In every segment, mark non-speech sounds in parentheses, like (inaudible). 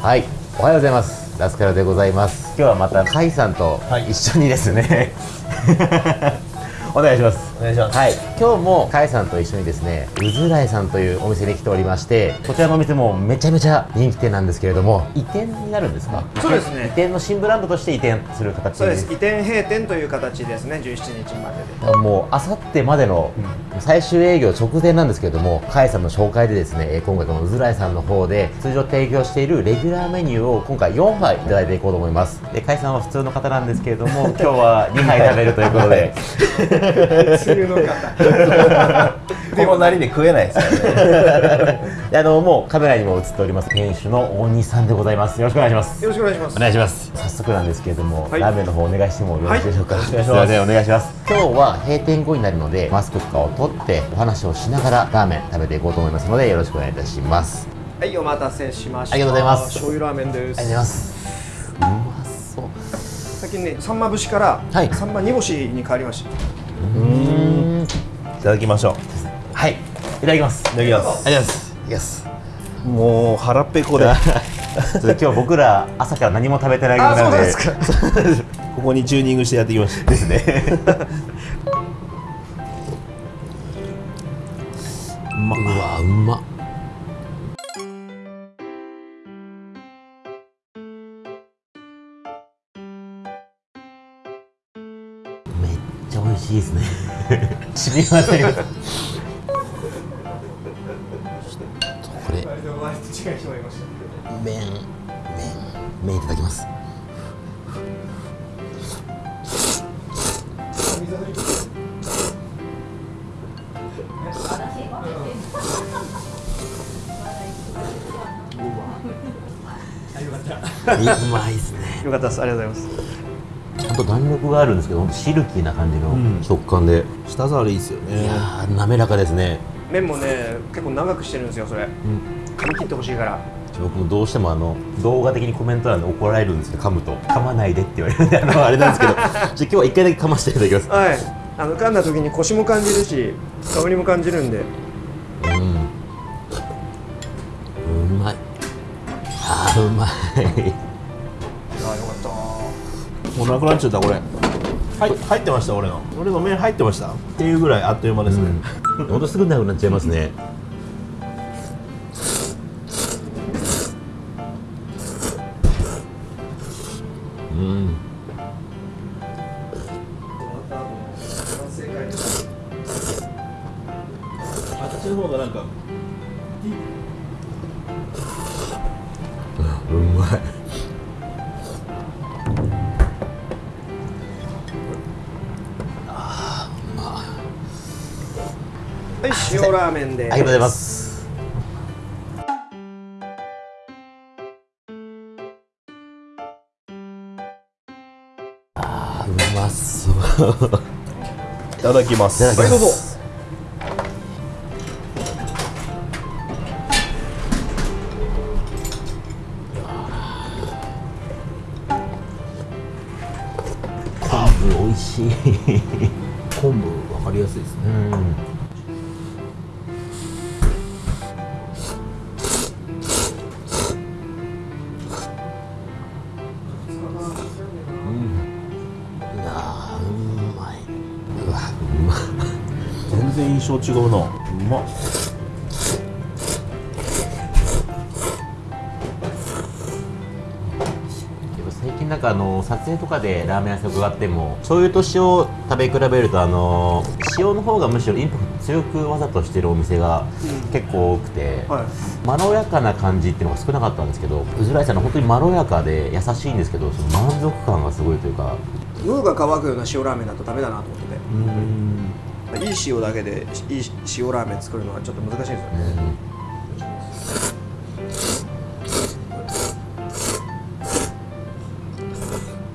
はい、おはようございます。ラスカルでございます。今日はまたカイさんと一緒にですね、(laughs) お願いします。お願いします。はい、今日もカイさんと一緒にですね、うずらいさんというお店に来ておりまして、こちらのお店もめちゃめちゃ人気店なんですけれども、移転になるんですか？そうですね。移転の新ブランドとして移転する形そうです。移転閉店という形ですね17日までで。もうあさってまでの最終営業直前なんですけれども、カイさんの紹介でですね、えー今回このうずらいさんの方で通常提供しているレギュラーメニューを今回4杯いただいていこうと思います。で、カイさんは普通の方なんですけれども、(laughs) 今日は2杯食べるということで、(laughs) (laughs) の (laughs) 方このなりで食えないですからね (laughs) であのもうカメラにも映っております店主の大西さんでございます。よろしくお願いします。よろしくお願いしますお願いします。早速なんですけれども、はいラーメンの方お願いしてもよろしいでしょうか？はいすいませんお願いします。今日は閉店後になるので、マスクとかを取ってお話をしながらラーメン食べていこうと思いますので、よろしくお願いいたします。はいお待たせしましたありがとうございます醤油ラーメンですありがとうございます。うまそう。最近ねさんま節からはいさんま煮干しに変わりましたうん。いただきましょうはい。いただきます。いただきますありがとうございます。いきます。もう腹ペコで (laughs) 今日僕ら朝から何も食べてないぐらいなんですかここにチューニングしてやってきましたですね。(laughs) うまうわうまっ。しいですね。染み渡ります。これ麺麺麺いただきます。(laughs) うまいですね。よかったですありがとうございますちゃんと弾力があるんですけど、シルキーな感じの食感で、舌触りいいですよいねやー滑らかですね。麺もね結構長くしてるんですよそれ。噛み切ってほしいから。僕もどうしてもあの動画的にコメント欄で怒られるんですけど噛むと。噛まないでって言われるんであのあれなんですけど。ちょっと今日は一回だけ噛ませていただきます。はい。あの噛んだ時にコシも感じるし香りも感じるんで。うん。うまい。あーうまいもうなくなっちゃったこれ。はい。入ってました俺の。俺の麺入ってました。っていうぐらいあっという間ですね、ほん。とすぐなくなっちゃいますね。うん。私の方がなんかはい塩ラーメンでありがとうございます。あーうまそう。いただきます。はいどうぞ。昆布美味しい。(laughs) 昆布分かりやすいですね。うんうん然印象違うな。うまっ。最近なんかあの撮影とかでラーメン屋さん伺っても醤油と塩を食べ比べるとあの塩の方がむしろインパクト強くわざとしてるお店が結構多くて、はい。まろやかな感じっていうのが少なかったんですけどうずらいさんの本当にまろやかで優しいんですけどその満足感がすごいというか。喉が渇くような塩ラーメンだとダメだなと思ってうん。ていい塩だけでいい塩ラーメン作るのはちょっと難しいんですよ。ね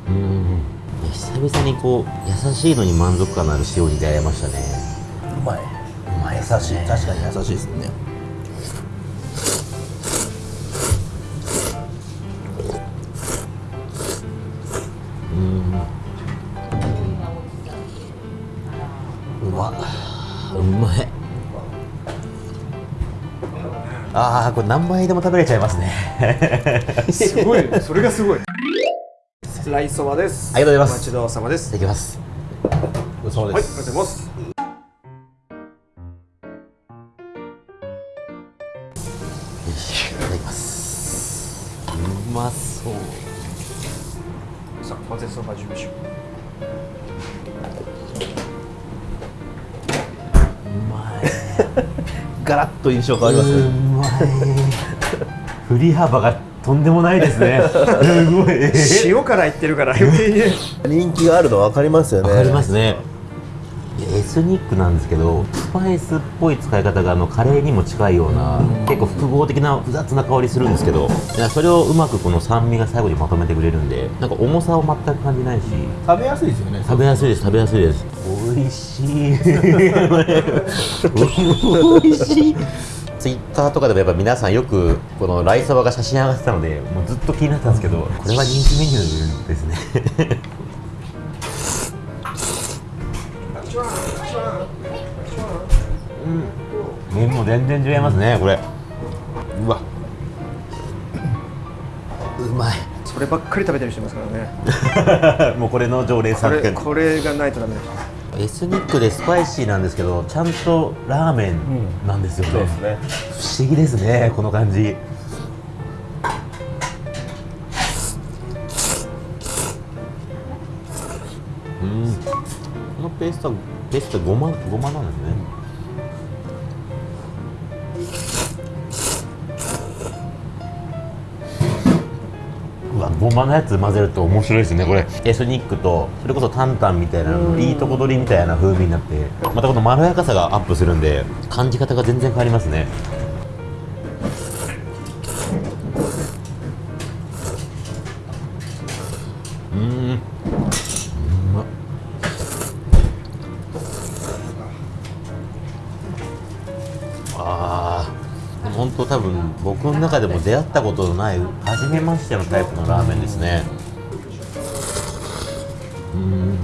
うん。久々にこう優しいのに満足感のある塩に出会いましたね。うまい。うまい優しい。確かに優しいですねうまい。ああこれ何杯でも食べれちゃいますね。すごい。(laughs) それがすごい。ライそばです。ありがとうございます。お待ちどうさまです。いただきます。ごちそうさまはいありがとうです、ございます。いただきます。うまそうさあ混ぜそば準備しようガラッと印象変わりますうねまい。振り幅がとんでもないですね。(laughs) すごい。う塩からいってるから。余計にね人気があるの分かりますよね。わかりますね。エスニックなんですけどスパイスっぽい使い方があのカレーにも近いような結構複合的な複雑な香りするんですけどいやそれをうまくこの酸味が最後にまとめてくれるんでなんか重さを全く感じないし。食べやすいですよね。食べやすいです食べやすいです美味しい。美味しいツイッターとかでもやっぱ皆さんよくこのライサバが写真上がってたのでもうずっと気になってたんですけどこれは人気メニューですね。うん。麺も全然違いますねこれ。うわ。うまい。そればっかり食べてる人いますからね。(laughs) もうこれの常連さんこれがないとダメだエスニックでスパイシーなんですけどちゃんとラーメンなんですよね,、そうですね。不思議ですねこの感じ。うん。このペーストはペーストはごまごまなんですねごまのやつ混ぜると面白いですねこれ。エスニックとそれこそタンタンみたいないいとこ取りみたいな風味になってまたこのまろやかさがアップするんで感じ方が全然変わりますね。うーん多分僕の中でも出会ったことのない初めましてのタイプのラーメンですね。うん。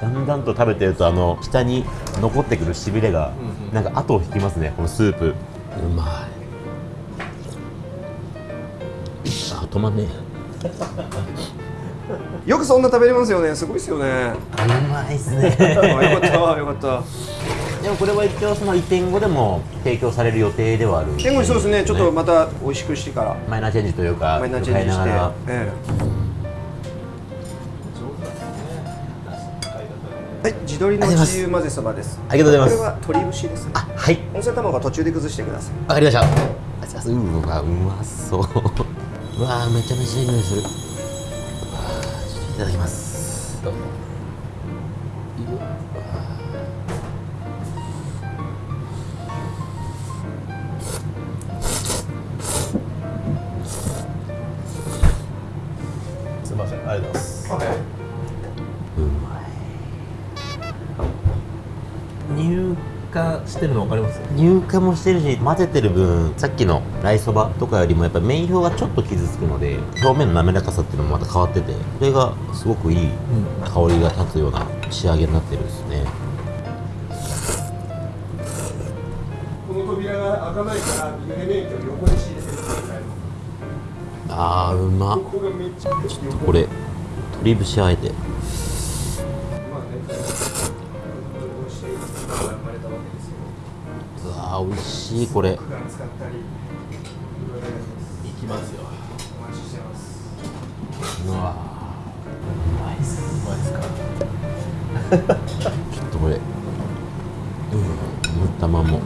だんだんと食べてるとあの下に残ってくるしびれがなんか後を引きますねこのスープ。うまい。あ止まんねよくそんな食べれますよね。すごいですよね。うまいっす (laughs) あねよかったよかった。でもこれは一応その移転後でも提供される予定ではある天狗そうですね。ちょっとまた美味しくしてから。マイナーチェンジというかマイナーチェンジして。はい地鶏の自由混ぜそばです。ありがとうございます。これは鶏節ですね。あはい。温泉卵は途中で崩してください。わかりました。あうわうまそう。うわめちゃめちゃいい匂いするいただきます。どうぞ。すみません。ありがとうございます。うまい。乳化してるの分かります？乳化もしてるし混ぜてる分さっきのライそばとかよりもやっぱ麺表がちょっと傷つくので表面の滑らかさっていうのもまた変わっててこれがすごくいい香りが立つような仕上げになってるんですね。この扉が開かないから横に敷いてくださいあーうまちょっとこれ鶏節あえて美味しいこれ。具が使ったりいろいろやりますいきますよ。うわうまいっす。うまいですか？(laughs) ちょっとこれ。うん塗ったまんも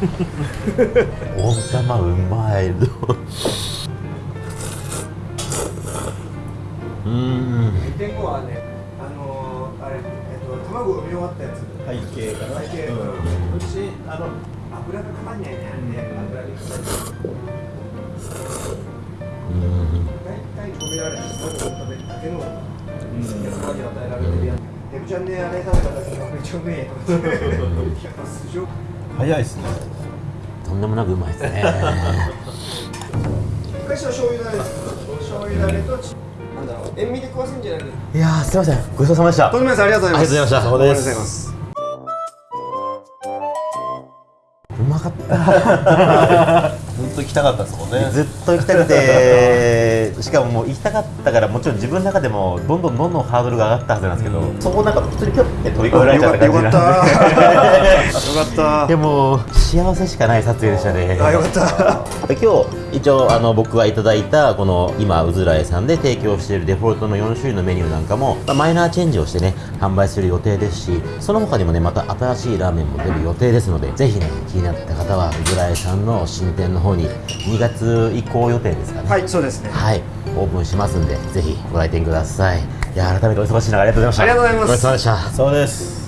温玉うまいうん。天後はねあのー、あれえっと卵産み終わったやつ。背景かな。背景うんうん。うちあの油がかかんないねね。油にかかるうん。大体止められて卵を食べるだけの与えられるやん。デブちゃんであれ食べた時がめっちゃうめえと思って。(laughs) やっぱ素性早いですね。とんでもなくうまいですね。(laughs) 昔は醤油だれです醤油だれとちなんだろう塩味で食わせんじゃなくて。いやーすいません。ごちそうさまでした。とんでもないですありがとうございますありがとうございましたありがとうございます。うまかった (laughs) ずっと行きたかったですもんね。ずっと行きたくて。(laughs) しかももう行きたかったからもちろん自分の中でもどんどんどんどんハードルが上がったはずなんですけど、そこをなんか普通にピョって飛び越えられちゃった感じな。んで (laughs) よかった。でも幸せしかない撮影でしたね。あよかった。(laughs) 今日一応あの僕がいただいたこの今うずらえさんで提供しているデフォルトの4種類のメニューなんかも、まあマイナーチェンジをしてね販売する予定ですしその他にもねまた新しいラーメンも出る予定ですのでぜひね気になった方はうずらえさんの新店の方に2月以降予定ですかね。はいそうですね。はい、オープンしますんでぜひご来店ください。いや改めてお忙しい中ありがとうございました。ありがとうございます。ごちそうさまでした。そうです